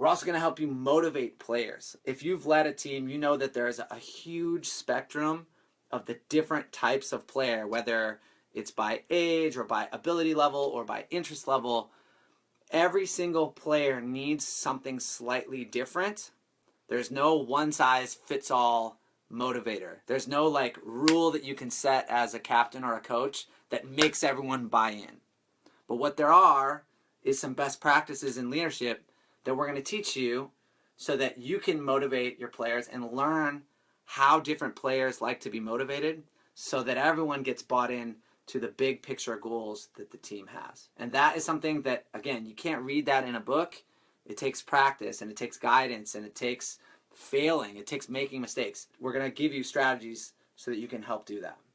We're also going to help you motivate players. If you've led a team, you know that there's a huge spectrum of the different types of player, whether it's by age or by ability level or by interest level. Every single player needs something slightly different. There's no one size fits all motivator. There's no like rule that you can set as a captain or a coach that makes everyone buy in. But what there are is some best practices in leadership that we're going to teach you so that you can motivate your players and learn how different players like to be motivated so that everyone gets bought in to the big picture goals that the team has. And that is something that, again, you can't read that in a book. It takes practice and it takes guidance and it takes failing. It takes making mistakes. We're going to give you strategies so that you can help do that.